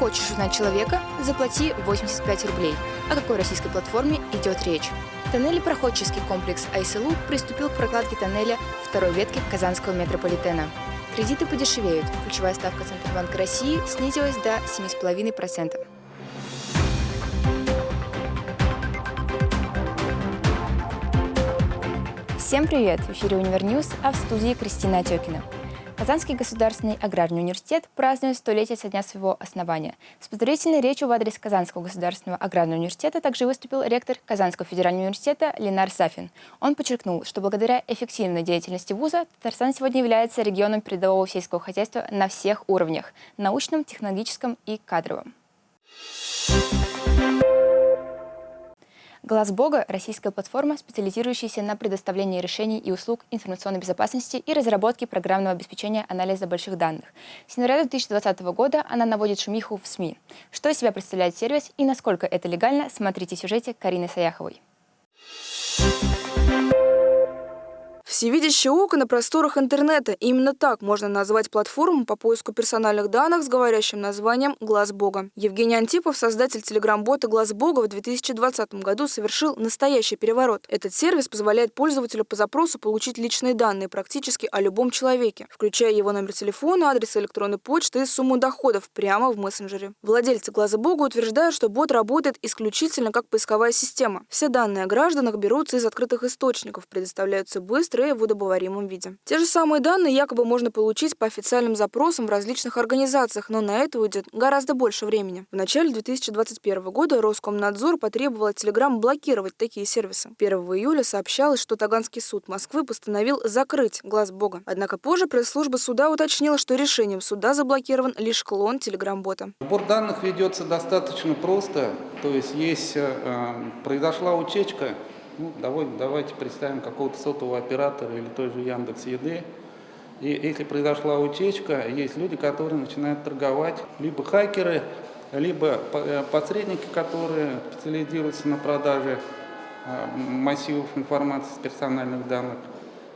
Хочешь узнать человека? Заплати 85 рублей. О какой российской платформе идет речь? Тоннелепроходческий комплекс «Айсылу» приступил к прокладке тоннеля второй ветки Казанского метрополитена. Кредиты подешевеют. Ключевая ставка Центробанка России снизилась до 7,5%. Всем привет! В эфире «Универньюз», а в студии Кристина Отекина. Казанский государственный аграрный университет празднует столетие со дня своего основания. С поздравительной речью в адрес Казанского государственного аграрного университета также выступил ректор Казанского федерального университета Ленар Сафин. Он подчеркнул, что благодаря эффективной деятельности вуза Татарстан сегодня является регионом передового сельского хозяйства на всех уровнях – научном, технологическом и кадровом. Глаз Бога – российская платформа, специализирующаяся на предоставлении решений и услуг информационной безопасности и разработке программного обеспечения анализа больших данных. С января 2020 года она наводит шумиху в СМИ. Что из себя представляет сервис и насколько это легально, смотрите в сюжете Карины Саяховой. Всевидящее око на просторах интернета. Именно так можно назвать платформу по поиску персональных данных с говорящим названием «Глаз Бога». Евгений Антипов, создатель телеграм-бота «Глаз Бога», в 2020 году совершил настоящий переворот. Этот сервис позволяет пользователю по запросу получить личные данные практически о любом человеке, включая его номер телефона, адрес электронной почты и сумму доходов прямо в мессенджере. Владельцы «Глаза Бога» утверждают, что бот работает исключительно как поисковая система. Все данные о гражданах берутся из открытых источников, предоставляются быстро в удобоваримом виде. Те же самые данные якобы можно получить по официальным запросам в различных организациях, но на это уйдет гораздо больше времени. В начале 2021 года Роскомнадзор потребовал от Telegram блокировать такие сервисы. 1 июля сообщалось, что Таганский суд Москвы постановил закрыть глаз Бога. Однако позже пресс-служба суда уточнила, что решением суда заблокирован лишь клон Telegram-бота. Сбор данных ведется достаточно просто. То есть, есть э, э произошла утечка, ну, давайте, давайте представим какого-то сотового оператора или той же Яндекс Еды. И если произошла утечка, есть люди, которые начинают торговать, либо хакеры, либо э, посредники, которые специализируются на продаже э, массивов информации с персональных данных.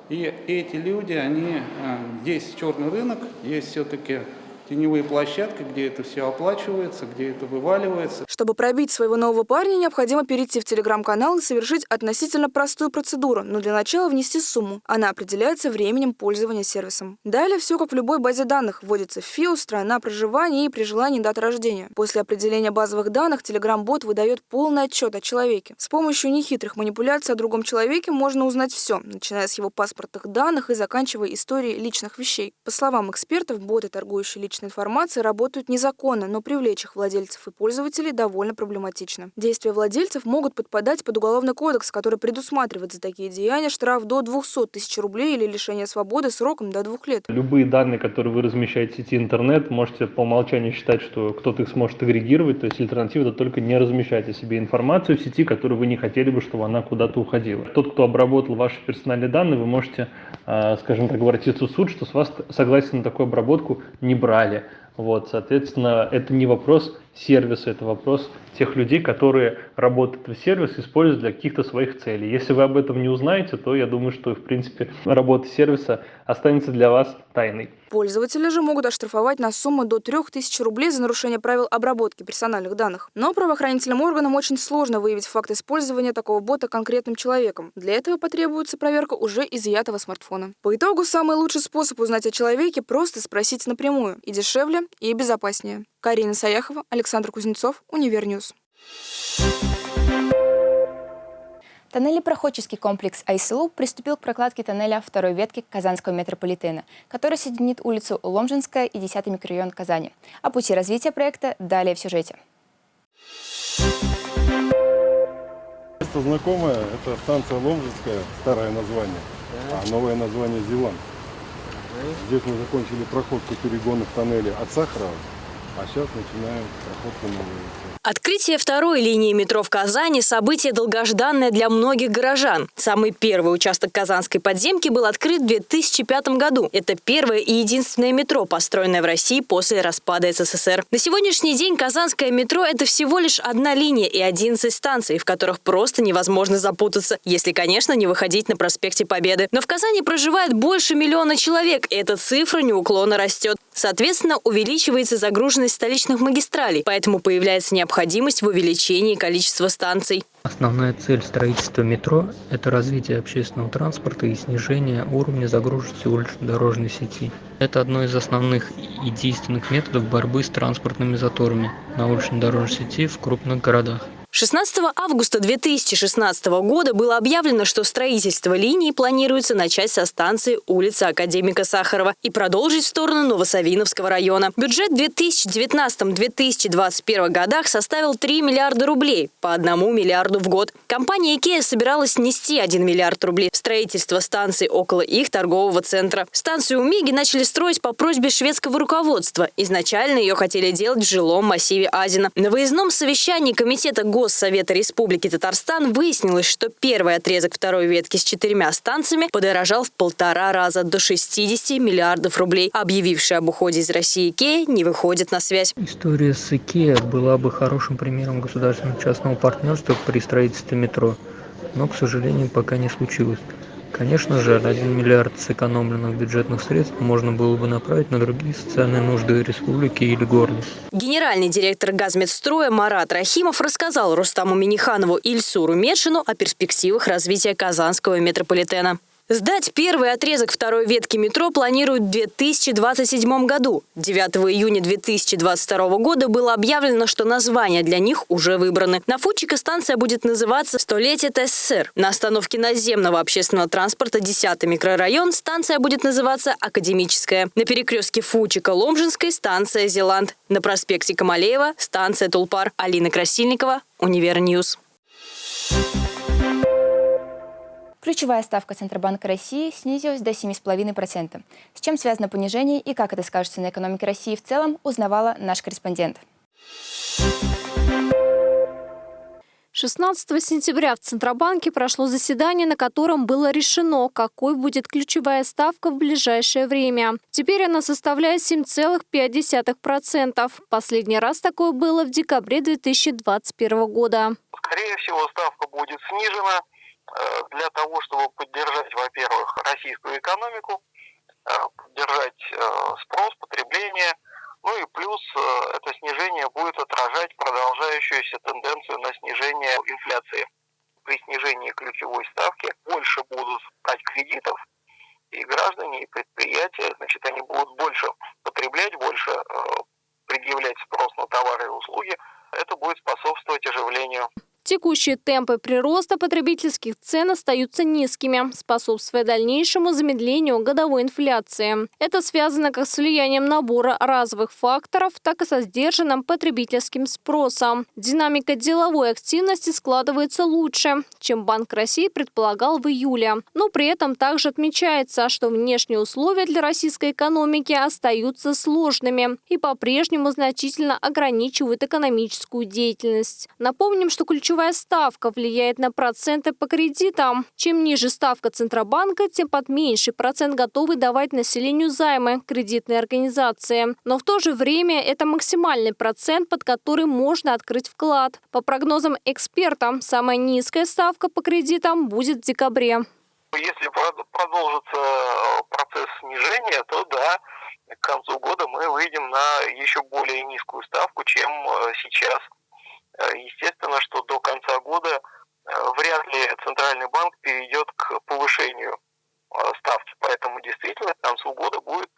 И эти люди, они, э, есть черный рынок, есть все-таки теневые площадки, где это все оплачивается, где это вываливается. Чтобы пробить своего нового парня, необходимо перейти в телеграм-канал и совершить относительно простую процедуру, но для начала внести сумму. Она определяется временем пользования сервисом. Далее все как в любой базе данных. Вводится ФИО, страна проживания и при желании дата рождения. После определения базовых данных телеграм-бот выдает полный отчет о человеке. С помощью нехитрых манипуляций о другом человеке можно узнать все, начиная с его паспортных данных и заканчивая историей личных вещей. По словам экспертов, боты, торгующие личными личной информации работают незаконно, но привлечь их владельцев и пользователей довольно проблематично. Действия владельцев могут подпадать под уголовный кодекс, который предусматривает за такие деяния штраф до 200 тысяч рублей или лишение свободы сроком до двух лет. Любые данные, которые вы размещаете в сети интернет, можете по умолчанию считать, что кто-то их сможет агрегировать, то есть альтернатива это только не размещать о себе информацию в сети, которую вы не хотели бы, чтобы она куда-то уходила. Тот, кто обработал ваши персональные данные, вы можете, скажем так, обратиться в суд, что с вас согласие на такую обработку не брали. Вот, соответственно, это не вопрос сервиса, это вопрос тех людей, которые работают в сервис, используют для каких-то своих целей. Если вы об этом не узнаете, то я думаю, что, в принципе, работа сервиса останется для вас тайной. Пользователи же могут оштрафовать на сумму до 3000 рублей за нарушение правил обработки персональных данных. Но правоохранительным органам очень сложно выявить факт использования такого бота конкретным человеком. Для этого потребуется проверка уже изъятого смартфона. По итогу, самый лучший способ узнать о человеке – просто спросить напрямую. И дешевле, и безопаснее. Карина Саяхова, Александр Кузнецов, Универньюз. Тоннелепроходческий комплекс «Айсылу» приступил к прокладке тоннеля второй ветки Казанского метрополитена, который соединит улицу Ломжинская и 10 микрорайон Казани. О пути развития проекта далее в сюжете. Место знакомое, это станция Ломжинская, старое название, а новое название Зеланд. Здесь мы закончили проходку перегонов тоннеля от Сахарова, а сейчас начинаем проходку новой. Открытие второй линии метро в Казани – событие долгожданное для многих горожан. Самый первый участок Казанской подземки был открыт в 2005 году. Это первое и единственное метро, построенное в России после распада СССР. На сегодняшний день Казанское метро – это всего лишь одна линия и 11 станций, в которых просто невозможно запутаться, если, конечно, не выходить на проспекте Победы. Но в Казани проживает больше миллиона человек, и эта цифра неуклонно растет. Соответственно, увеличивается загруженность столичных магистралей, поэтому появляется необходимость в увеличении количества станций. Основная цель строительства метро – это развитие общественного транспорта и снижение уровня загруженности улично-дорожной сети. Это одно из основных и действенных методов борьбы с транспортными заторами на улично-дорожной сети в крупных городах. 16 августа 2016 года было объявлено, что строительство линии планируется начать со станции улицы Академика Сахарова и продолжить в сторону Новосавиновского района. Бюджет в 2019-2021 годах составил 3 миллиарда рублей, по 1 миллиарду в год. Компания IKEA собиралась нести 1 миллиард рублей в строительство станции около их торгового центра. Станцию Умиги начали строить по просьбе шведского руководства. Изначально ее хотели делать в жилом массиве Азина. На выездном совещании комитета ГО Госсовета Республики Татарстан выяснилось, что первый отрезок второй ветки с четырьмя станциями подорожал в полтора раза до 60 миллиардов рублей. Объявивший об уходе из России Икея не выходит на связь. История с Икеа была бы хорошим примером государственного частного партнерства при строительстве метро, но, к сожалению, пока не случилось. Конечно же, 1 миллиард сэкономленных бюджетных средств можно было бы направить на другие социальные нужды республики или города. Генеральный директор газмедстроя Марат Рахимов рассказал Рустаму Миниханову и Ильсуру Медшину о перспективах развития Казанского метрополитена. Сдать первый отрезок второй ветки метро планируют в 2027 году. 9 июня 2022 года было объявлено, что названия для них уже выбраны. На Фучика станция будет называться «Столетие ТССР». На остановке наземного общественного транспорта 10 микрорайон станция будет называться «Академическая». На перекрестке Фучика-Ломжинской станция «Зеланд». На проспекте Камалеева станция «Тулпар». Алина Красильникова, Универньюз. Ключевая ставка Центробанка России снизилась до 7,5%. С чем связано понижение и как это скажется на экономике России в целом, узнавала наш корреспондент. 16 сентября в Центробанке прошло заседание, на котором было решено, какой будет ключевая ставка в ближайшее время. Теперь она составляет 7,5%. Последний раз такое было в декабре 2021 года. Скорее всего, ставка будет снижена для того, чтобы поддержать, во-первых, российскую экономику, э, поддержать э, спрос, потребление, ну и плюс это снижение будет отражать продолжающуюся тенденцию на снижение инфляции. При снижении ключевой ставки больше будут брать кредитов, и граждане, и предприятия, значит, они будут больше потреблять, больше предъявлять спрос на товары и услуги. Это будет способствовать оживлению Текущие темпы прироста потребительских цен остаются низкими, способствуя дальнейшему замедлению годовой инфляции. Это связано как с влиянием набора разовых факторов, так и со сдержанным потребительским спросом. Динамика деловой активности складывается лучше, чем Банк России предполагал в июле. Но при этом также отмечается, что внешние условия для российской экономики остаются сложными и по-прежнему значительно ограничивают экономическую деятельность. Напомним, что ключевой ключевая ставка влияет на проценты по кредитам. Чем ниже ставка Центробанка, тем под меньший процент готовы давать населению займы кредитные организации. Но в то же время это максимальный процент, под который можно открыть вклад. По прогнозам экспертам, самая низкая ставка по кредитам будет в декабре. Если продолжится э, процесс снижения, то да, к концу года мы выйдем на еще более низкую ставку, чем э, сейчас. Э, естественно, что до конца года э, вряд ли Центральный банк перейдет к повышению э, ставки. Поэтому действительно к концу года будет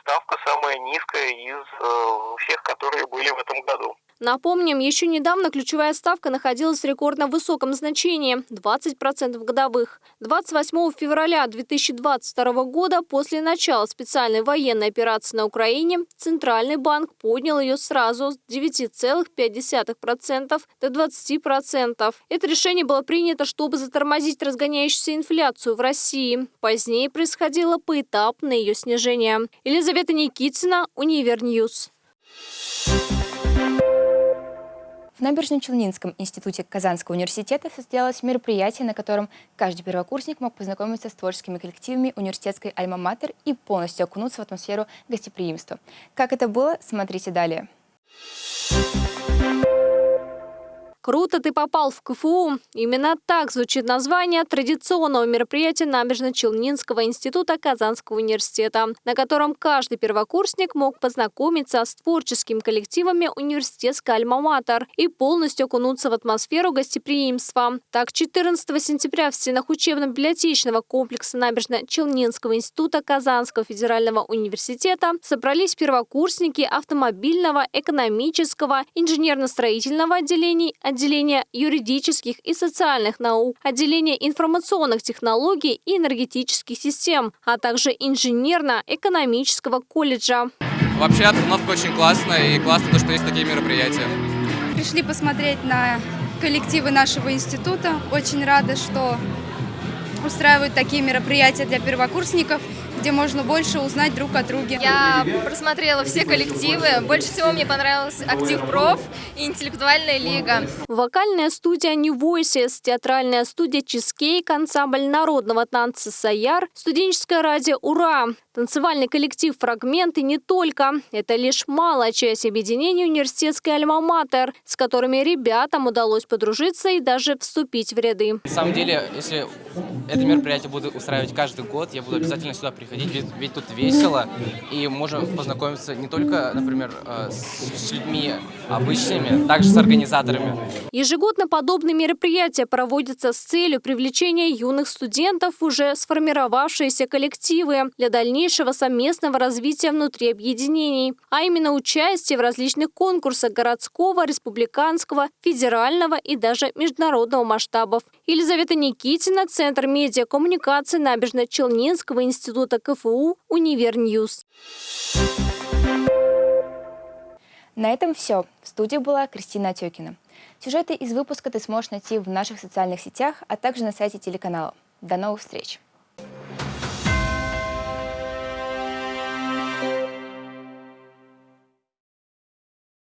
ставка самая низкая из всех, которые были в этом году. Напомним, еще недавно ключевая ставка находилась в рекордно высоком значении – 20% годовых. 28 февраля 2022 года, после начала специальной военной операции на Украине, Центральный банк поднял ее сразу с 9,5% до 20%. Это решение было принято, чтобы затормозить разгоняющуюся инфляцию в России. Позднее происходило поэтапное ее снижение. Елизавета Никитина, Универньюз. В Набережно-Челнинском институте Казанского университета состоялось мероприятие, на котором каждый первокурсник мог познакомиться с творческими коллективами университетской «Альма-Матер» и полностью окунуться в атмосферу гостеприимства. Как это было, смотрите далее. Круто ты попал в КФУ. Именно так звучит название традиционного мероприятия Набережно-Челнинского института Казанского университета, на котором каждый первокурсник мог познакомиться с творческими коллективами университетской альма-матер и полностью окунуться в атмосферу гостеприимства. Так, 14 сентября в стенах учебно-библиотечного комплекса Набережно-Челнинского института Казанского федерального университета собрались первокурсники автомобильного, экономического, инженерно-строительного отделений, отделения юридических и социальных наук, отделения информационных технологий и энергетических систем, а также инженерно-экономического колледжа. Вообще обстановка очень классная и классно то, что есть такие мероприятия. Пришли посмотреть на коллективы нашего института. Очень рада, что устраивают такие мероприятия для первокурсников где можно больше узнать друг о друге. Я просмотрела все коллективы. Больше всего мне понравился актив проф и интеллектуальная лига. Вокальная студия New Voices, театральная студия Чизкейк, ансамбль народного танца Саяр, студенческое радио Ура, танцевальный коллектив Фрагменты не только. Это лишь малая часть объединения университетской альма-матер, с которыми ребятам удалось подружиться и даже вступить в ряды. На самом деле, если это мероприятие буду устраивать каждый год, я буду обязательно сюда приходить ведь, ведь тут весело, и можем познакомиться не только, например, э, с, с людьми обычными, также с организаторами. Ежегодно подобные мероприятия проводятся с целью привлечения юных студентов уже сформировавшиеся коллективы для дальнейшего совместного развития внутри объединений, а именно участие в различных конкурсах городского, республиканского, федерального и даже международного масштабов. Елизавета Никитина, Центр медиакоммуникации Набережно-Челнинского института КФУ «Универньюз». На этом все. В студии была Кристина Отекина. Сюжеты из выпуска ты сможешь найти в наших социальных сетях, а также на сайте телеканала. До новых встреч!